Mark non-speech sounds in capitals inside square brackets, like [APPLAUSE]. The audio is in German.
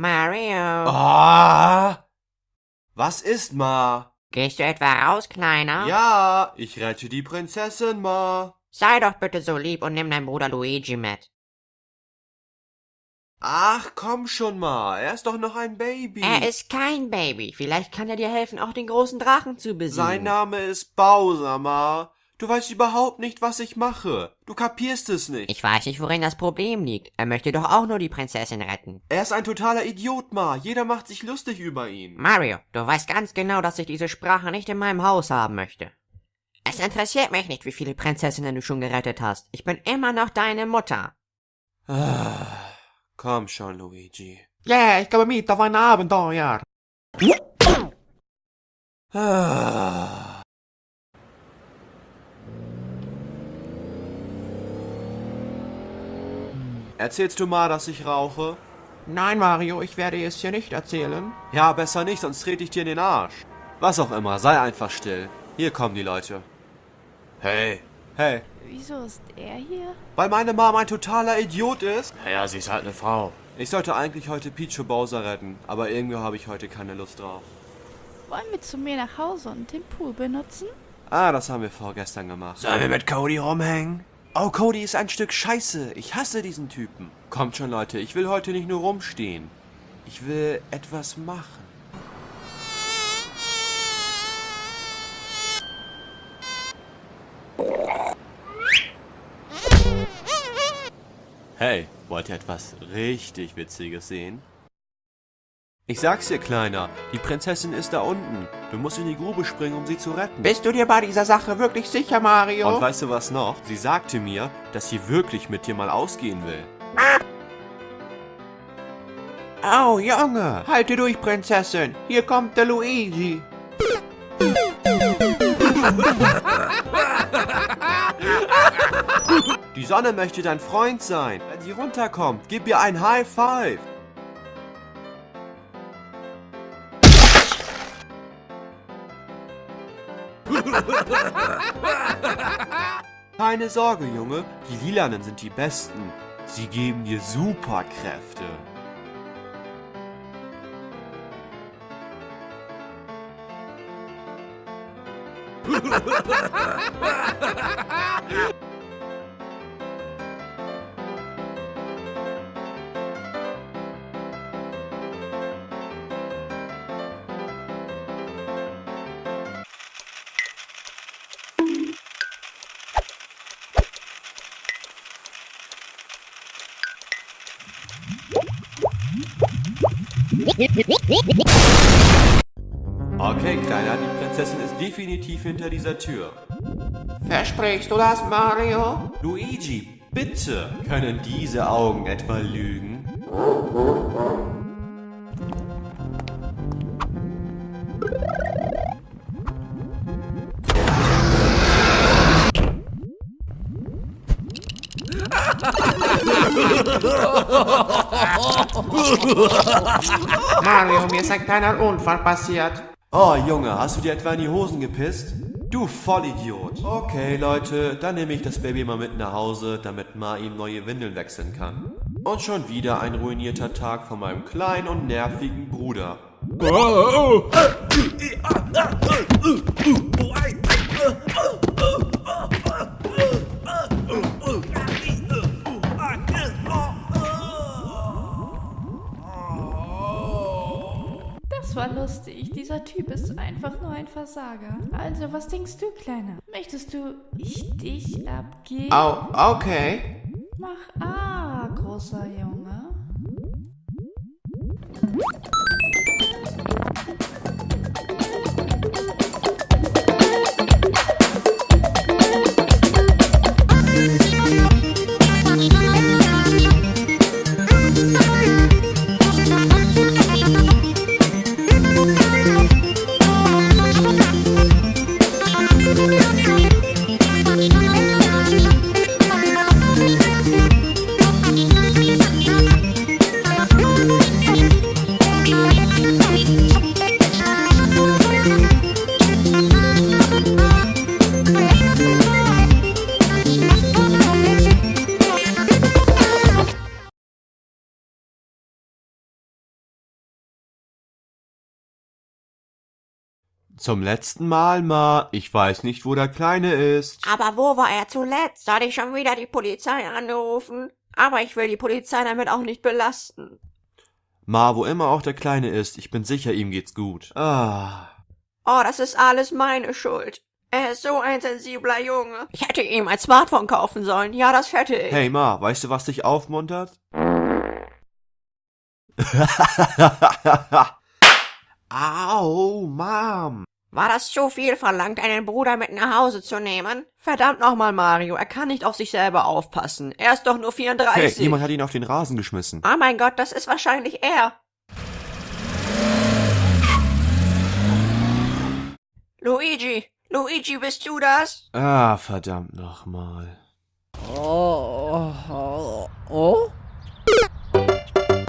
Mario, Ah! Was ist, Ma? gehst du etwa raus, Kleiner? Ja, ich rette die Prinzessin, Ma. Sei doch bitte so lieb und nimm deinen Bruder Luigi mit. Ach, komm schon mal, er ist doch noch ein Baby. Er ist kein Baby. Vielleicht kann er dir helfen, auch den großen Drachen zu besiegen. Sein Name ist Bowser, Ma. Du weißt überhaupt nicht, was ich mache. Du kapierst es nicht. Ich weiß nicht, worin das Problem liegt. Er möchte doch auch nur die Prinzessin retten. er ist ein totaler Idiot, Ma. Jeder macht sich lustig über ihn. Mario, du weißt ganz genau, dass ich diese Sprache nicht in meinem Haus haben möchte. Es interessiert mich nicht, wie viele Prinzessinnen du schon gerettet hast. Ich bin immer noch deine Mutter. Ah, komm schon, Luigi. Yeah, ich komme mit auf ein Abenteuer. Ah. Erzählst du mal, dass ich rauche? Nein, Mario, ich werde es dir nicht erzählen. Ja, besser nicht, sonst trete ich dir in den Arsch. Was auch immer, sei einfach still. Hier kommen die Leute. Hey. Hey. Wieso ist er hier? Weil meine Mom ein totaler Idiot ist? Ja, sie ist halt eine Frau. Ich sollte eigentlich heute Peach und Bowser retten, aber irgendwie habe ich heute keine Lust drauf. Wollen wir zu mir nach Hause und den Pool benutzen? Ah, das haben wir vorgestern gemacht. Sollen wir mit Cody rumhängen? Oh, Cody ist ein Stück Scheiße. Ich hasse diesen Typen. Kommt schon, Leute, ich will heute nicht nur rumstehen. Ich will etwas machen. Hey, wollt ihr etwas richtig Witziges sehen? Ich sag's dir, Kleiner, die Prinzessin ist da unten. Du musst in die Grube springen, um sie zu retten. Bist du dir bei dieser Sache wirklich sicher, Mario? Und weißt du was noch? Sie sagte mir, dass sie wirklich mit dir mal ausgehen will. oh, Junge, halte durch, Prinzessin. Hier kommt der Luigi. Die Sonne möchte dein Freund sein. Wenn sie runterkommt, gib ihr ein High Five. [LAUGHS] Keine Sorge, Junge. Die Lilanen sind die Besten. Sie geben dir Superkräfte. [LAUGHS] Okay, Kleiner, die Prinzessin ist definitiv hinter dieser Tür. Versprichst du das, Mario? Luigi, bitte! Können diese Augen etwa lügen? [LAUGHS] Mario, mir ist ein kleiner Unfall passiert. Oh, Junge, hast du dir etwa in die Hosen gepisst? Du Vollidiot. Okay, Leute, dann nehme ich das Baby mal mit nach Hause, damit Ma ihm neue Windeln wechseln kann. Und schon wieder ein ruinierter Tag von meinem kleinen und nervigen Bruder. Das war lustig. Dieser Typ ist einfach nur ein Versager. Also, was denkst du, Kleiner? Möchtest du ich dich abgeben? Oh, okay. Mach A, großer Junge. Zum letzten Mal, Ma. Ich weiß nicht, wo der Kleine ist. Aber wo war er zuletzt? Soll ich schon wieder die Polizei anrufen? Aber ich will die Polizei damit auch nicht belasten. Ma, wo immer auch der Kleine ist, ich bin sicher, ihm geht's gut. Ah. Oh, das ist alles meine Schuld. Er ist so ein sensibler Junge. Ich hätte ihm ein Smartphone kaufen sollen. Ja, das hätte ich. Hey Ma, weißt du, was dich aufmuntert? [LAUGHS] Au, Mom. War das zu viel verlangt, einen Bruder mit nach Hause zu nehmen? Verdammt nochmal, Mario. Er kann nicht auf sich selber aufpassen. Er ist doch nur Hey, 34. jemand hat ihn auf den Rasen geschmissen. oh mein Gott, das ist wahrscheinlich er. Luigi, Luigi, bist du das? Ah, verdammt nochmal. Oh, oh, oh.